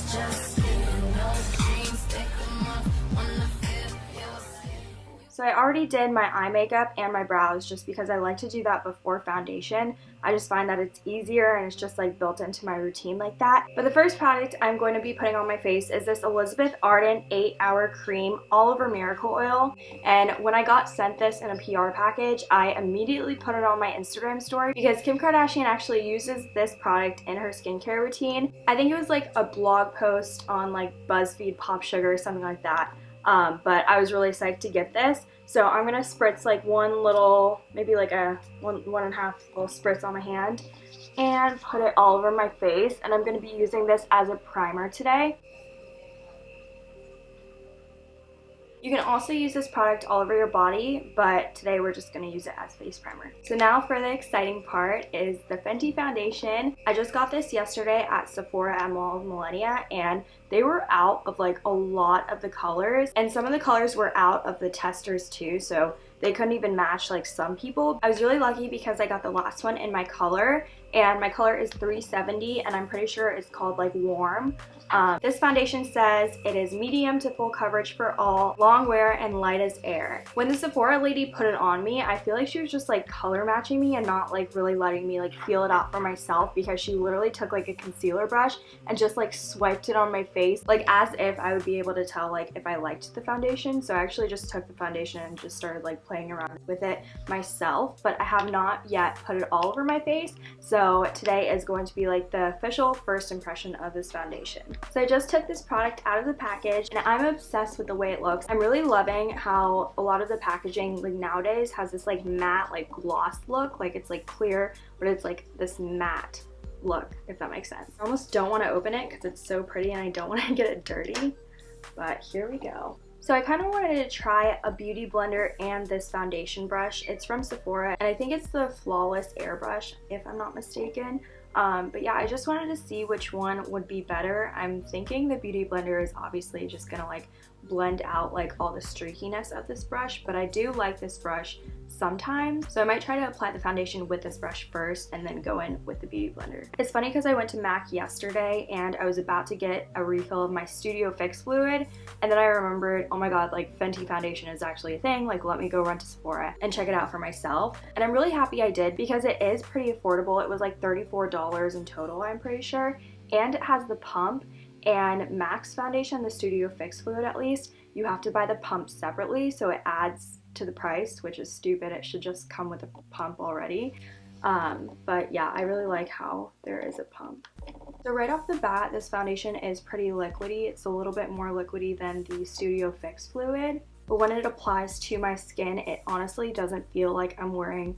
just skin. No So I already did my eye makeup and my brows just because I like to do that before foundation. I just find that it's easier and it's just like built into my routine like that. But the first product I'm going to be putting on my face is this Elizabeth Arden 8 Hour Cream All Over Miracle Oil. And when I got sent this in a PR package, I immediately put it on my Instagram story because Kim Kardashian actually uses this product in her skincare routine. I think it was like a blog post on like BuzzFeed Pop Sugar or something like that. Um, but I was really psyched to get this. So I'm going to spritz like one little, maybe like a one, one and a half little spritz on my hand and put it all over my face. And I'm going to be using this as a primer today. You can also use this product all over your body, but today we're just going to use it as face primer. So now for the exciting part is the Fenty foundation. I just got this yesterday at Sephora at Mall of Millenia and they were out of like a lot of the colors and some of the colors were out of the testers too so they couldn't even match like some people. I was really lucky because I got the last one in my color and my color is 370 and I'm pretty sure it's called like warm. Um, this foundation says it is medium to full coverage for all, long wear, and light as air. When the Sephora lady put it on me, I feel like she was just like color matching me and not like really letting me like feel it out for myself because she literally took like a concealer brush and just like swiped it on my face like as if I would be able to tell like if I liked the foundation. So I actually just took the foundation and just started like playing around with it myself, but I have not yet put it all over my face. So today is going to be like the official first impression of this foundation. So I just took this product out of the package and I'm obsessed with the way it looks. I'm really loving how a lot of the packaging like nowadays has this like matte like gloss look. Like it's like clear, but it's like this matte look, if that makes sense. I almost don't want to open it because it's so pretty and I don't want to get it dirty. But here we go. So I kind of wanted to try a beauty blender and this foundation brush. It's from Sephora and I think it's the Flawless Airbrush if I'm not mistaken. Um, but yeah, I just wanted to see which one would be better. I'm thinking the Beauty Blender is obviously just gonna like blend out like all the streakiness of this brush, but I do like this brush sometimes. So I might try to apply the foundation with this brush first and then go in with the Beauty Blender. It's funny because I went to MAC yesterday and I was about to get a refill of my Studio Fix fluid and then I remembered, oh my god, like Fenty foundation is actually a thing, like let me go run to Sephora and check it out for myself. And I'm really happy I did because it is pretty affordable. It was like $34 in total, I'm pretty sure. And it has the pump and MAC's foundation, the Studio Fix fluid at least, you have to buy the pump separately so it adds to the price, which is stupid. It should just come with a pump already. Um, but yeah, I really like how there is a pump. So right off the bat, this foundation is pretty liquidy. It's a little bit more liquidy than the Studio Fix fluid. But when it applies to my skin, it honestly doesn't feel like I'm wearing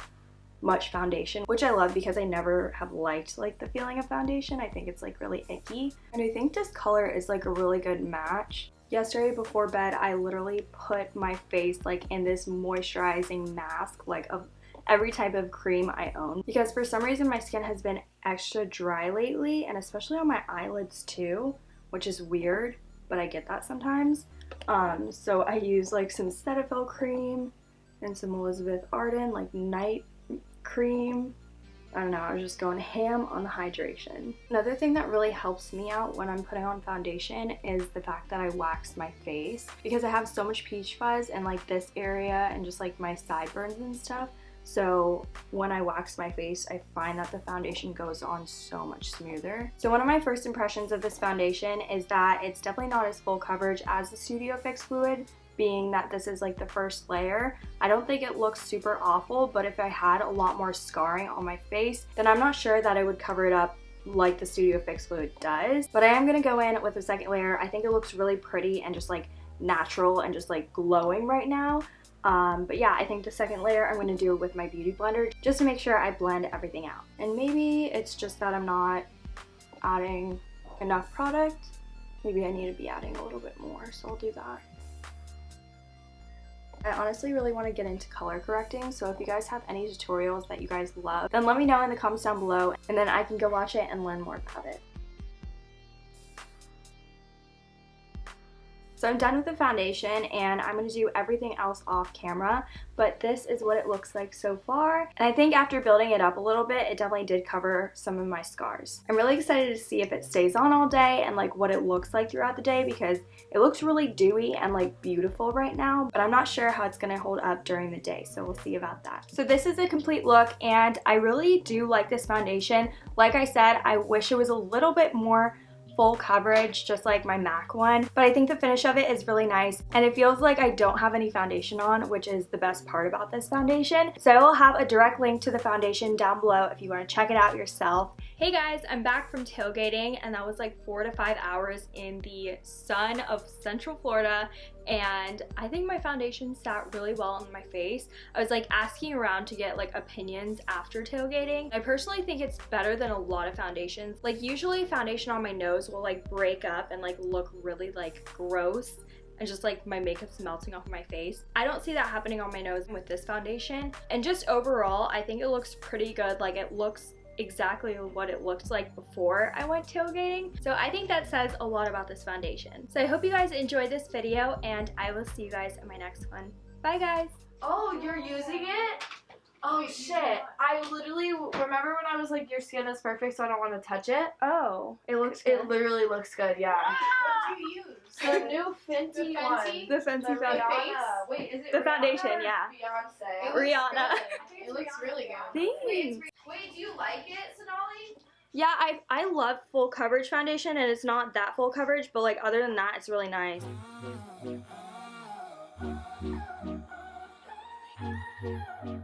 much foundation, which I love because I never have liked like the feeling of foundation. I think it's like really icky. And I think this color is like a really good match. Yesterday before bed, I literally put my face like in this moisturizing mask like of every type of cream I own because for some reason my skin has been extra dry lately and especially on my eyelids too, which is weird, but I get that sometimes. Um, so I use like some Cetaphil cream and some Elizabeth Arden like night cream. I don't know, I was just going ham on the hydration. Another thing that really helps me out when I'm putting on foundation is the fact that I wax my face because I have so much peach fuzz in like this area and just like my sideburns and stuff. So when I wax my face, I find that the foundation goes on so much smoother. So one of my first impressions of this foundation is that it's definitely not as full coverage as the Studio Fix Fluid, being that this is like the first layer. I don't think it looks super awful, but if I had a lot more scarring on my face, then I'm not sure that I would cover it up like the Studio Fix Fluid does. But I am going to go in with the second layer. I think it looks really pretty and just like natural and just like glowing right now. Um, but yeah, I think the second layer I'm going to do with my Beauty Blender just to make sure I blend everything out. And maybe it's just that I'm not adding enough product. Maybe I need to be adding a little bit more, so I'll do that. I honestly really want to get into color correcting, so if you guys have any tutorials that you guys love, then let me know in the comments down below, and then I can go watch it and learn more about it. So I'm done with the foundation and I'm going to do everything else off camera, but this is what it looks like so far. And I think after building it up a little bit, it definitely did cover some of my scars. I'm really excited to see if it stays on all day and like what it looks like throughout the day because it looks really dewy and like beautiful right now, but I'm not sure how it's going to hold up during the day, so we'll see about that. So this is a complete look and I really do like this foundation. Like I said, I wish it was a little bit more full coverage just like my MAC one but I think the finish of it is really nice and it feels like I don't have any foundation on which is the best part about this foundation so I will have a direct link to the foundation down below if you want to check it out yourself. Hey guys I'm back from tailgating and that was like four to five hours in the sun of Central Florida and I think my foundation sat really well on my face. I was like asking around to get like opinions after tailgating. I personally think it's better than a lot of foundations. Like usually foundation on my nose will like break up and like look really like gross and just like my makeup's melting off my face. I don't see that happening on my nose with this foundation. And just overall, I think it looks pretty good. Like it looks exactly what it looked like before I went tailgating. So I think that says a lot about this foundation. So I hope you guys enjoyed this video and I will see you guys in my next one. Bye guys! Oh, you're using it? Oh shit. I literally remember when I was like, your skin is perfect, so I don't want to touch it. Oh, it looks It literally looks good, yeah. Ah! What do you use? The new Fenty, The one. Fenty? The Fenty The foundation. Rihanna. Wait, is it The Rihanna foundation, yeah. Beyonce. It looks Rihanna. good. It looks really good. Wait, Thanks. it's- wait, do you like it, Sonali? Yeah, I, I love full coverage foundation and it's not that full coverage, but like other than that, it's really nice. Thank you.